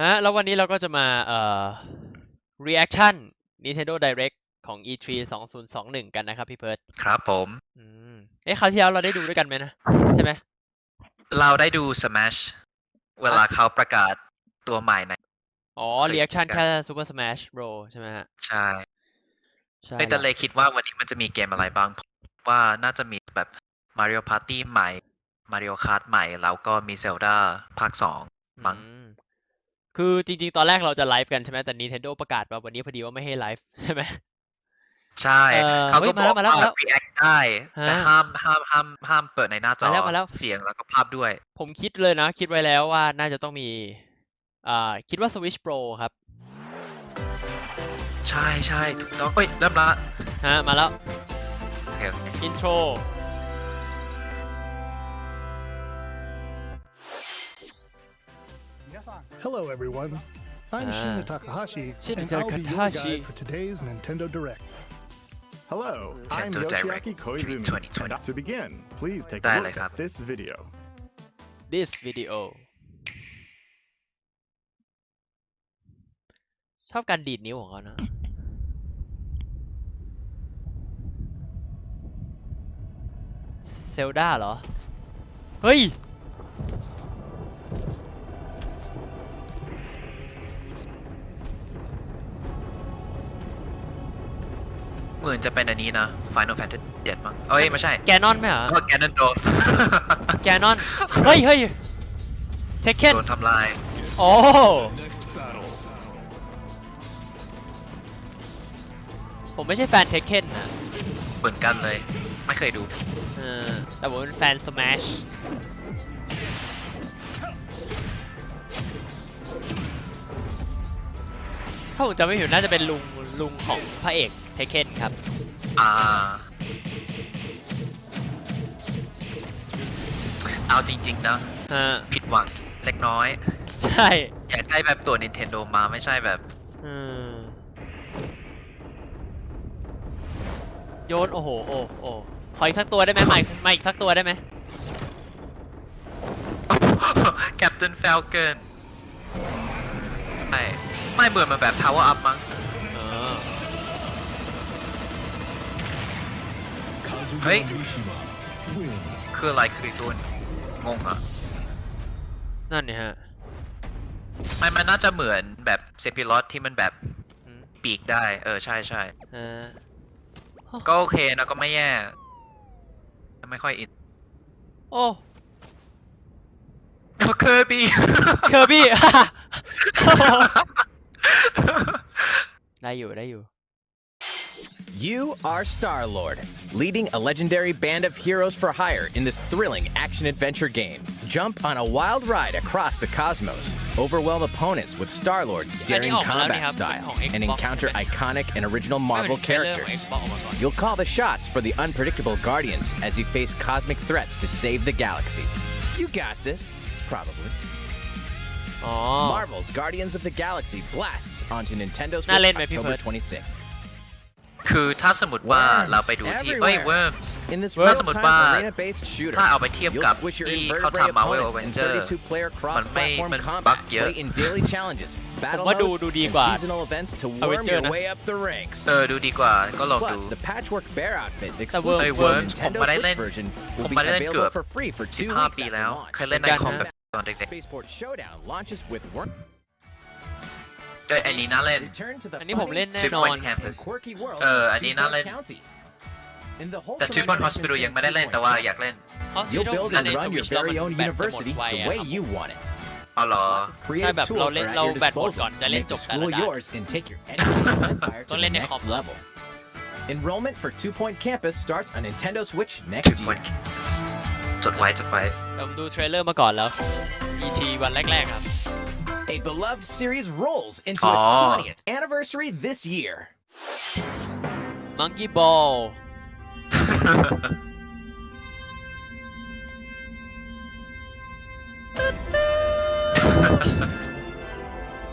ฮะแล้ววันนี้เราก็จะมาเอ่อ reaction Nintendo Direct ของ E3 2021กันนะครับพี่เพิร์ดครับ ผม อืมเอ๊ะคราวที่แล้วเราได้ดูด้วยกันไหมนะใช่ไหมเราได้ดู Smash เวลาเขาประกาศตัวใหม่ในอ๋อ reaction แค่ Super Smash Bro ใช่ไหมฮะใช่ใช่แต่เลยคิดว่าวันนี้มันจะมีเกมอะไรบ้างว่าน่าจะมีแบบ Mario Party ใหม่ Mario Kart ใหม่แล้วก็มี Zelda ภาคสองมั้งคือจริงๆ ตอนแรกเราจะไลฟ์กันใช่ไหมแต่ Nintendo ประกาศมา วันนี้พอดีว่าไม่ให้ไลฟ์ใช่ไหมใช่ เขาก็บมาแล้อกวมาแล้วแล้วรีแอคได้แต่ห้ามห้ามห้ามห้ามเปิดในหน้าจอมาแล้วมาแล้วเสียงแล้วก็ภาพด้วย ผมคิดเลยนะ คิดไว้แล้วว่าน่าจะต้องมีอ่าคิดว่า Switch Pro ครับ ใช่ใช่ถูกต้องเอ้ยเริ่มละฮะมาแล้วโอเคโอเคอินโทร Hello, everyone. I'm uh, Shina Takahashi, and I'll be your guide for today's Nintendo Direct. Hello, Nintendo I'm Yoshiaki Koizumi, to begin, please take a look at this video. This video ชอบการดีดนิ้วของเขานะเฮ้ยเหมือนจะเป็นอันนี้นะ Final Fantasy เจ็ดมั้งเอ้ยไม่ใช่ แกนอนไหมเหรอก็แกนอนโดนแกนอน เฮ้ยเฮ้ยเทคเคนโดนทำลายโอ้ผมไม่ใช่แฟนเทคเคนนะ เหมือนกันเลยไม่เคยดูเออแต่ผมเป็นแฟนสมัชถ้าผมจำไม่ผิดน่าจะเป็นลุงลุงของพระเอกทเคนครับ อ่า เอาจริงๆนะผิดหวัง เล็กน้อย ใช่ อยากได้แบบตัว Nintendo มาไม่ใช่แบบโยน โอ้โห โอ้โอ้ขออีกสักตัวได้ไหมม่ใหมาอีกสักตัวได้ไหม แคปตันเฟลเก o n ไม่ไม่เบื่อมาแบบ Power Up มั้งเฮ้ยคืออะไรคือตัวงงอะนั่นนี่ฮะมันมันน่าจะเหมือนแบบ เซปิลอตที่มันแบบปีกได้เออใช่ใช่ก็โอเคนะก็ไม่แย่ ไม่ค่อยอิน โอ้ เคอร์บี้ เคอร์บี้ ได้อยู่ได้อยู่ You are Star Lord, leading a legendary band of heroes for hire in this thrilling action adventure game. Jump on a wild ride across the cosmos, overwhelm opponents with Star Lord's daring combat style, and encounter iconic and original Marvel characters. You'll call the shots for the unpredictable Guardians as you face cosmic threats to save the galaxy. You got this, probably. Marvel's Guardians of the Galaxy blasts onto Nintendo Switch October 26th. คือถ้าสมมติว่าเราไปดูที่เอ้ย Worms ถ้าสมมติว่าถ้าเอาไปเทียบกับที่เขาทำ Marvel Avenger มันไม่มันบักเยอะผมว่าดูดูดีกว่า Avenger นะเออดูดีกว่าก็ลองดูแต่ร์มส์ผมมาได้เล่นผมมาได้เล่นเกือบ15ปีแล้วเคยเล่นในคอมแบบตอนเด็กๆก็อันนี้น่าเล่นอันนี้ผมเล่นแน่นอน เออ อันนี้น่าเล่น แต่ทริปบอลฮอสปิทอลยังไม่ได้เล่น แต่ว่าอยากเล่นอันสมุดุดไวอ่อ๋อเหรอใช่แเราเล่น เราแบตหมดก่อนจะเล่นจบแต่ลด้านต้องเล่นในคอม Enrollment for Two Point Campus starts on Nintendo Switch next year. จดไว้จดไว้ผมดูเทรลเลอร์มาก่อนแล้ว E.T. วันแรกๆครับ a beloved series rolls into Aww. its 20th anniversary this year. Monkey Ball.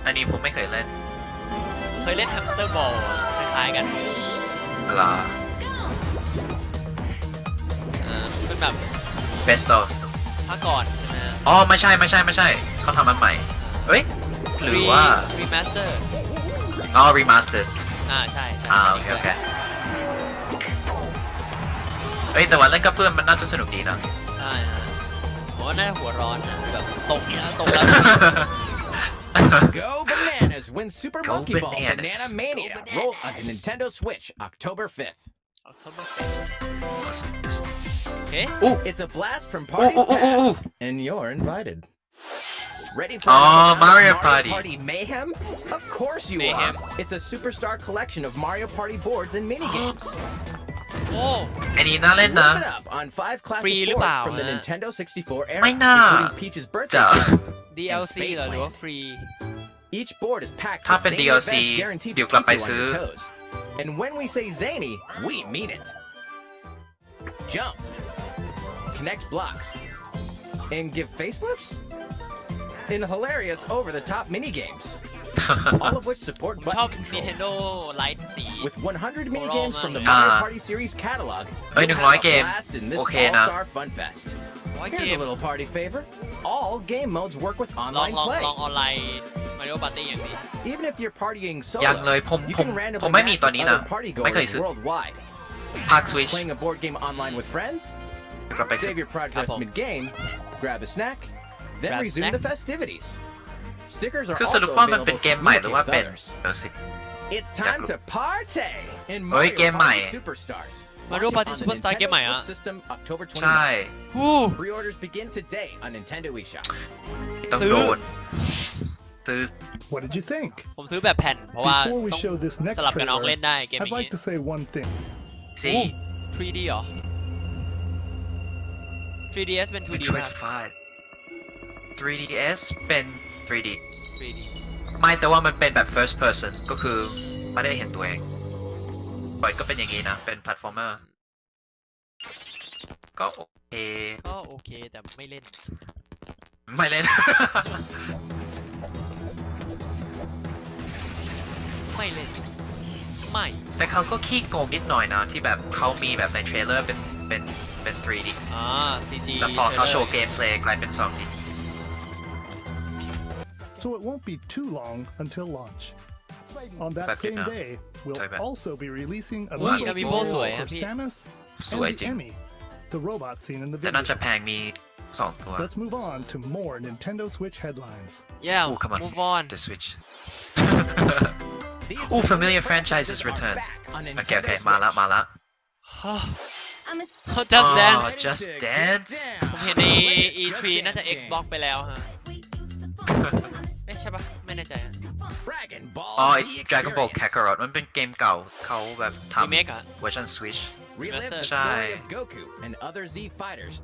อันนี้ผมไม่เคยเล่น เคยเล่นฮัมสเตอร์บอลคล้ายๆกันหรอเป็นแบบ best of ภาคก่อน ใช่ไหมอ๋อไม่ใช่ไม่ใช่ ไม่ใช่เขาทำมันใหม่เอ้ยหรือว่ารีมาสเตอร์อ๋อ remastered อ่าใช่ใช่อ่าโอเคโอเคเอ้ยแต่ว่าเล่นกับเพื่อนมันน่าจะสนุกดีนะใช่ฮะผมว่าน่าจะหัวร้อนนะแบบตกเนี่ยตกแล้ว Go Bananas Win Super Go Monkey Ball Banana Mania rolls onto Nintendo Switch October 5th. October 5th. Okay. Ooh. It's a blast from Party's ooh, ooh, ooh, ooh. Past, and you're invited. Ready for oh, Mario, Mario Party. Party. Mayhem? Of course you Mayhem. are. It's a superstar collection of Mario Party boards and minigames. Oh. อันนี้น่าเล่นนะ Wrap it up on five classic ฟรีหรือเปล่า boards from the eh? Nintendo 64 era, including Peach's birthday. จะ cake. DLC Each board is packed ถ้า with เป็น zany events guaranteed to ไป keep you on your toes. And when we say zany, we mean it. Jump, connect blocks, and give facelifts in hilarious over-the-top minigames. all of which support button controls. With 100 minigames from the ah. Mario Party series catalog, you can have a blast in this all-star fun fest. Here's a little party favor. All game modes work with online play. Even if you're partying solo, you can randomly match with other partygoers worldwide. Playing a board game online with friends? Save your progress mid-game, grab a snack, then resume the festivities. Stickers are also available for communicate with others. It's time to party in Mario Party Superstars. Mario Party Superstar เกมใหม่อ่ะใช่ฮู้ Pre-orders begin today on Nintendo eShop ต้องโดนซื้อ What did you think ผมซื้อแบบแผ่นเพราะว่าต้องสลับกันออกเล่นได้เกมนี้ I'd like to say one thing สี 3D 3DS เป็น 2D 3ds เป็น 3d ไม่แต่ว่ามันเป็นแบบ first person ก็คือไม่ได้เห็นตัวเองบอยก็เป็นอย่างนี้นะ เป็นแพลตฟอร์มเมอร์ก็โอเค ก็โอเค แต่ไม่เล่น ไม่เล่น ไม่เล่นไม่แต่เขาก็ขี้โกงนิดหน่อยนะที่แบบเขามีแบบในเทรลเลอร์เป็นเป็นเป็น 3D อ่า CG แล้วพอเขาโชว์เกมเพลย์กลายเป็น 2D so it won't be too long until launch. On that same day, we'll also be releasing a new game for Samus and the Emmy, the robot seen in the video. So, let Let's move on to more Nintendo Switch headlines. Yeah, Ooh, come on. move on. The Switch. Oh, familiar franchises return. Okay, okay, มาละมาละ Oh, just dance oh, just dance ผมเห็นใน E3 น่าจะ Xbox ไปแล้วฮะใช่ปะไม่แน่ใจอ๋อไอ้ Dragon Ball Kakarot มันเป็นเกมเก่าเขาแบบทำเวอร์ชัน Switch ใช่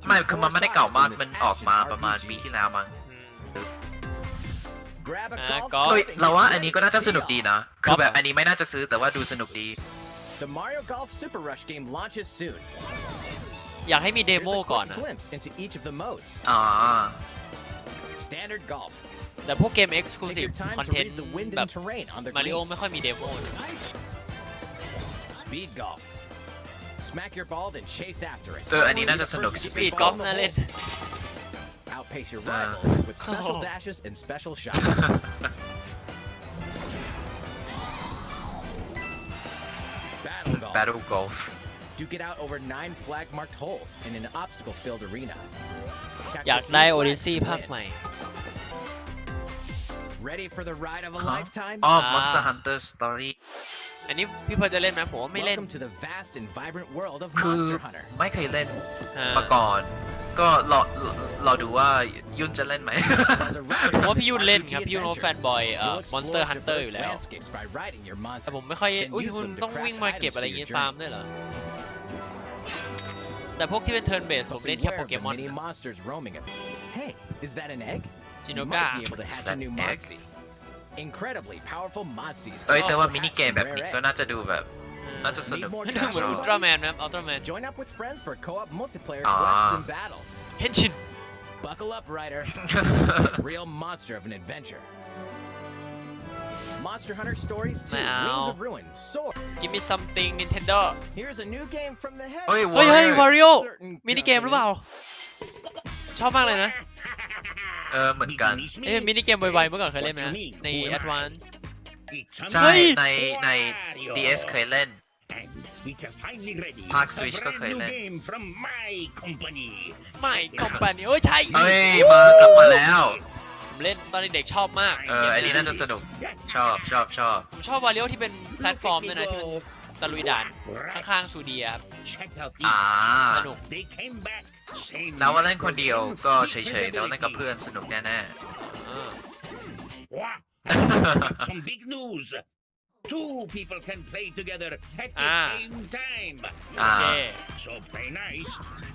ไม่คือมันไม่ได้เก่ามากมันออกมาประมาณปีที่แล้วมั้งเฮเราว่าอันนี้ก็น่าจะสนุกดีนะ คือแบบอันนี้ไม่น่าจะซื้อ แต่ว่าดูสนุกดีอยากให้มีเดโมก่อนนะอ๋อแต่พวกเกม Exclusive Content แบบมาริโอไม่ค่อยมีเดโม Speed Golf Smack your ball and chase after it น่าเล่น uh, Outpace your uh. rivals with special oh. dashes and special shots Battle golf. duke it out over nine flag marked holes in an obstacle filled arena อยากได้โอดิซี่ภาคใหม่ Ready for the ride of a lifetime? อ๋อ Monster Hunter Story อันนี้พี่เพอจะเล่นไหมผม ไม่เล่นคือไม่เคยเล่นมาก่อนก็รอรอดูว่ายุ่นจะเล่นไหมผมว่าพี่ยุ่นเล่นครับ พี่ยุ่นเ็นแฟนบอยอ Monster Hunter อยู่แล้วแต่ผมไม่ค่อยอุ้ยคุณต้องวิ่งมาเก็บอะไรเงี้ยฟาร์มด้วยเหรอ แต่พวกที่เป็น turn based ผมเล่นแค่โปเกมอน Hey, is that an egg? Incredibly powerful Sinoga oh, is that egg? Incredibly powerful monsters. Oh, ito ba minigame แบบนี้ก็น่าจะดูแบบ น่าจะสนุกเหมือนอุลตร้าแมนครับอุลตร้าแมน Join up with friends for co-op multiplayer ah. quests and battles. Henshin. Buckle up, Ryder. Real monster of an adventure. Monster Hunter Stories 2, Wings of Ruin, Sword. Give me something, Nintendo. Here's a new game from the head. เฮ้ย Wario. มินิเกมหรือเปล่าชอบมากเลยนะเออเหมือนกันเอ๊ะมินิเกมไวๆเมื่อก่อนเคยเล่นไหมใน Advance ใช่ในใน DS เคยเล่นภาคสวิชก็เคยเล่น My Company โอ้ใช่เฮ้ยมากลับมาแล้วผมเล่นตอนเด็กชอบมาก เอออันนี้น่าจะสนุก ชอบชอบ ชอบผมชอบวาเลียวที่เป็นแพลตฟอร์มด้วยนะที่มันตะลุยด่าน ข้างๆซูเดียครับอาสนุกแล้วว่าเล่นคนเดียวก็เฉยๆแล้วเล่นกับเพื่อนสนุกแน่ๆ Two people can play together at the ah. same time. Ah. Yeah. So play nice.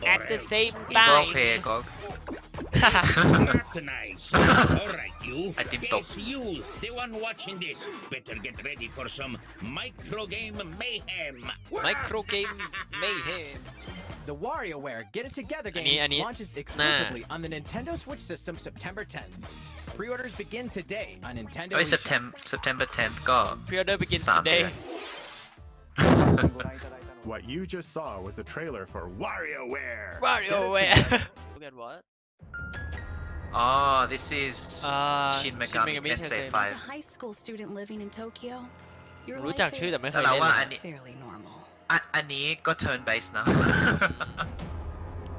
At the same time. Okay, Gog. Not nice. All right, you. Yes, you, the one watching this. Better get ready for some micro game mayhem. Micro game mayhem. The WarioWare Get It Together game I need, launches exclusively nah. on the Nintendo Switch system September 10th. Pre-orders begin today on Nintendo. โอ้ย September September 10th ก็ Pre-order begins today. what you just saw was the trailer for WarioWare. WarioWare. Look at what? Oh, this is uh, Shin Megami, Shin Megami Tensei 5. As a high school student living in Tokyo, your life is fairly normal. อันอันนี้ก็ turn base นะ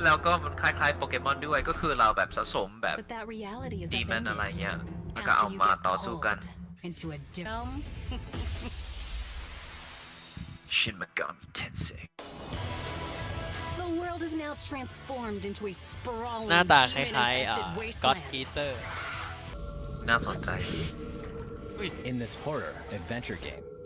แล้วก็มันคล้ายๆโปเกมอนด้วยก็คือเราแบบสะสมแบบ But that reality is ดีมัน upended อะไรเงี้ยแล้วก็ after เอา you มา get ต่อสู้กัน called into a dome. ชินมากามิเทนเซ The world is now transformed into a ห sprawling น้าตาคล้ายๆอ่า demon-infested ก็อ wasteland. ตอีเตอร์น่าสนใจ In this horror adventure game,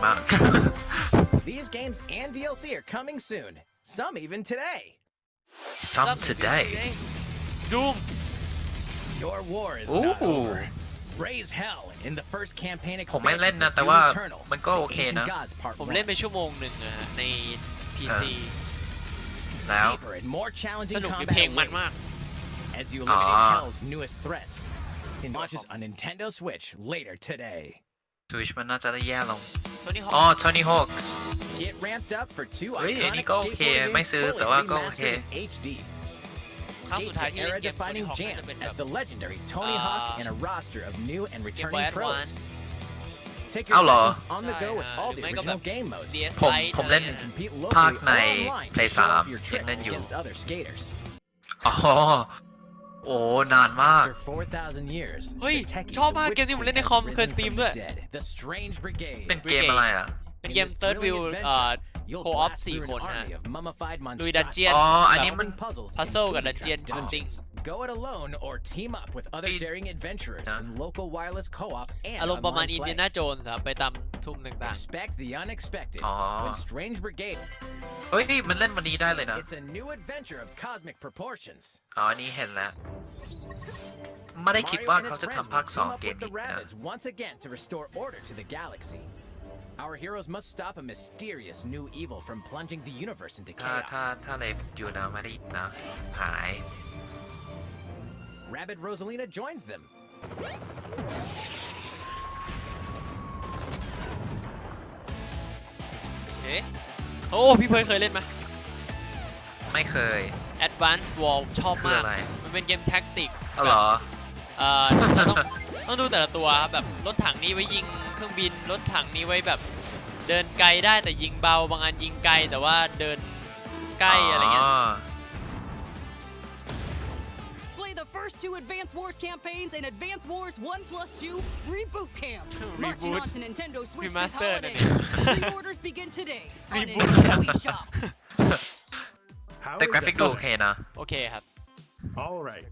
Mark. These games and DLC are coming soon. Some even today. Some, Some today. today. Doom. Your war is Ooh. not over. Raise hell in the first campaign ผมไม่เล่นนะแต่ว่ามันก็โอเคนะผมเล่นไปชั่วโมงหนึ่งใน PC แล้วสนุกเพลงมันมาก As you eliminate ah. Hell's newest threats, launches uh-huh. on Nintendo Switch later today. สวิชมันน่าจะได้แย่ลงอ๋อโทนี่ฮอคส์เฮ้ยอันนี้ก็โอเค ไม่ซื้อแต่ว่าก็โอเคเอะไววัาเ่กผม ผมเล่นภาคในา l a y 3เล่นอยู่ อ๋อโอ้ นานมาก เฮ้ยชอบมากเกมนี้ผมเล่นในคอมเคยสตรีมด้วย เป็นเกมอะไรอ่ะ เป็นเกม Third View เอ่ออฟสี่คนฮะดูยดันเจียน อ๋อ อันนี้มันพัซเซิลกับดันเจียนชนติ้ง Go it alone or team up with other daring adventurers in local wireless co-op and อารมณ์ประมาณอินเดียนาโจนส์ครับไปตามทุ่มต่าง ah, Expect the unexpected when strange brigade ๆเฮ้ยนี่มันเล่นวันนี้ได้เลยนะ It's a new adventure of cosmic proportions Oh, ไม่ได้คิด Mario ว่า the rabbits once again to restore order to the galaxy. Our heroes must stop a mysterious new evil from plunging the universe into chaos. Rabbit Rosalina joins them. โอ้พี่เพยเคยเล่นไหมไม่เคย Advanced War ชอบมาก มันเป็นเกมแท็กติกเออเหรอ เอ่อต้องต้องดูแต่ละตัวครับ แบบรถถังนี้ไว้ยิงเครื่องบิน รถถังนี้ไว้แบบ เดินไกลได้แต่ยิงเบา บางอันยิงไกลแต่ว่าเดินใกล้อะไรเงี้ย first two Advance Wars campaigns and Advance Wars 1 plus 2 Reboot Camp. Reboot. Marching on to Nintendo Switch this holiday. Pre-orders begin today on Nintendo eShop. the graphic look okay now. Okay, I have. Alright.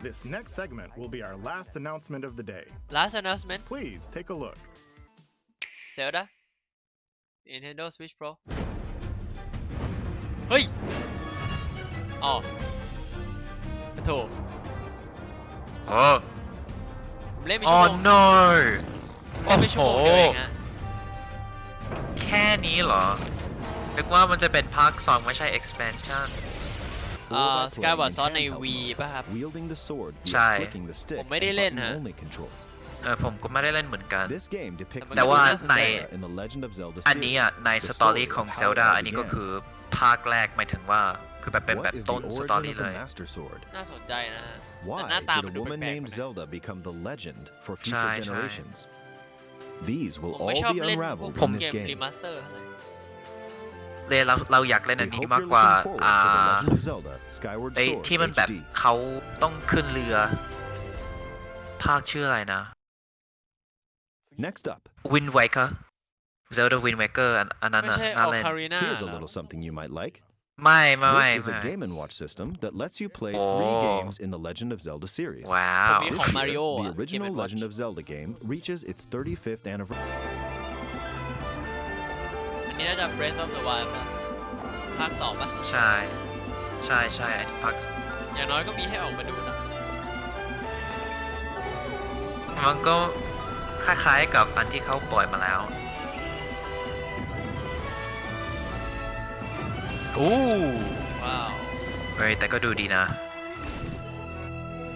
This next segment will be our last announcement of the day. Last announcement? Please take a look. Zelda? Nintendo Switch Pro? Hey! Oh. Ah. ถูกเอล่นไชั่วโมงเล่นไปชั่วโมงเดยวอ้โะแค่นี้เหรอนึกว่ามันจะเป็นภาค2ไม่ใช่ expansion เอ่อสกายวอร์ดซ้อนใน V ป่ะครับ ใช่ ผมไม่ได้เล่นฮะเออผมก็ไม่ได้เล่นเหมือนกัน แต่ว่าใน อันนี้อ่ะในสตอรี่ของเซลดา a อันนี้ก็คือภาคแรกหมายถึงว่าคือแบบเป็นแบบต้นสตอรี่เลย น่าสนใจนะฮะแต่หน้าตามันดูแปลกนใช่ใช่ These w อ l l all be u เ r a v e l e d in this game. เลยเราเราอยากเล่นอันนี้มากกว่าอ่าไอที่มันแบบเขาต้องขึ้นเรือ ภาคชื่ออะไรนะ Next up Wind Waker Zelda Wind Waker อันนั้นไม่ใช่ Ocarina oh, Here's a little something you might like ไม่ไม่ไม่ This is a Game and Watch system that lets you play three oh. games in the Legend of Zelda series Wow. This year, the original Legend of Zelda game reaches its 35th anniversary อันนี้น่าจะ Breath of the Wild ภาคสองป่ะใช่ใช่ใช่อันนี้ภาคอย่างน้อยก็มีให้ออกมาดูนะมันก็คล้ายๆกับอันที่เขาปล่อยมาแล้วโอ้ว้าวเฮ้ยแต่ก็ดูดีนะ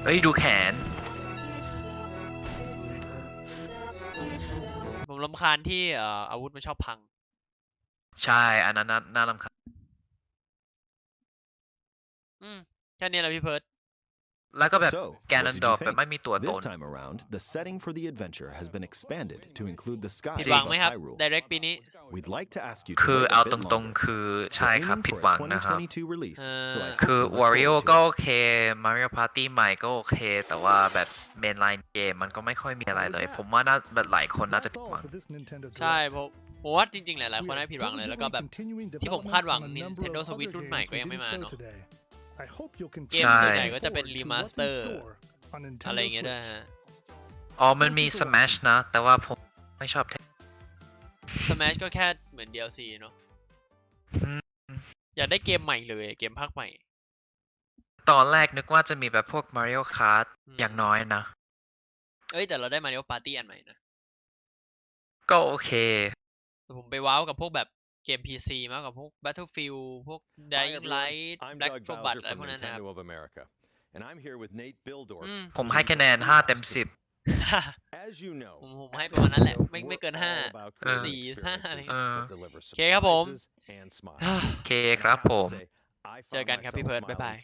เฮ้ยดูแขน ผมลำคาญที่เอ่ออาวุธมันชอบพัง ใช่ อันนั้นน่าน่ารำคาญอืมแค่นี้แหละพี่เพิร์ดแล้วก็แบบแกนันดอ์แบบไม่มีตัวตน around, e x p a n d e d ผิดหวังไหมครับ direct ปีนี้ like คือเอาตรงๆ คือใช่ครับผิดหวังนะครับ คือ Wario ก็โอเค Mario Party ใหม่ก็โอเค แต่ว่าแบบเมนไลน์เกมมันก็ไม่ค่อยมีอะไรเลย ผมว่าน่าแบบหลายคนน่าจะผิดหวัง ใช่ผมผมว่าจริง ๆ หลายๆคนน่าผิดหวังเลย แล้วก็แบบที่ผมคาดหวัง Nintendo Switch รุ่นใหม่ก็ยังไม่มาเนาะเกมส่วนใหญ่ก็จะเป็น รีมาสเตอร์ อะไรเงี้ยด้วยฮะอ๋อมันมี Smash นะ แต่ว่าผมไม่ชอบ Smash ก็แค่เหมือน DLC เนาะอยากได้เกมใหม่เลย เกมภาคใหม่ ตอนแรกนึกว่าจะมีแบบพวก Mario Kart อย่างน้อยนะ เอ้ยแต่เราได้ Mario Party อันใหม่นะ ก็โอเค ผมไปว้าวกับพวกแบบเกม PC มากกว่าพวก Battlefield พวก Dying Light Black f l a t อะไรพวกนั้นนะครับ And I'm here with Nate Bildorf. ผมให้คะแนน5เต็ม10ผมผมให้ประมาณนั้นแหละไม่ไม่เกิน5 4 5อะไร้โอเคครับผมโอเคครับผมเจอกันครับพี่เพิร์ดบ๊ายบาย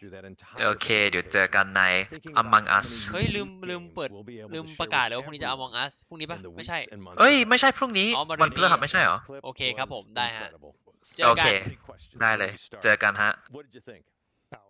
โอเค เดี๋ยวเจอกันใน Among Us เฮ้ยลืมลืมเปิดลืมประกาศเลยว่าพรุ่งนี้จะ Among Us พรุ่งนี้ปะไม่ใช่เอ้ยไม่ใช่พรุ่งนี้วันพฤหัสไม่ใช่หรอโอเคครับผมได้ฮะโอเค ได้เลย เจอกันฮะ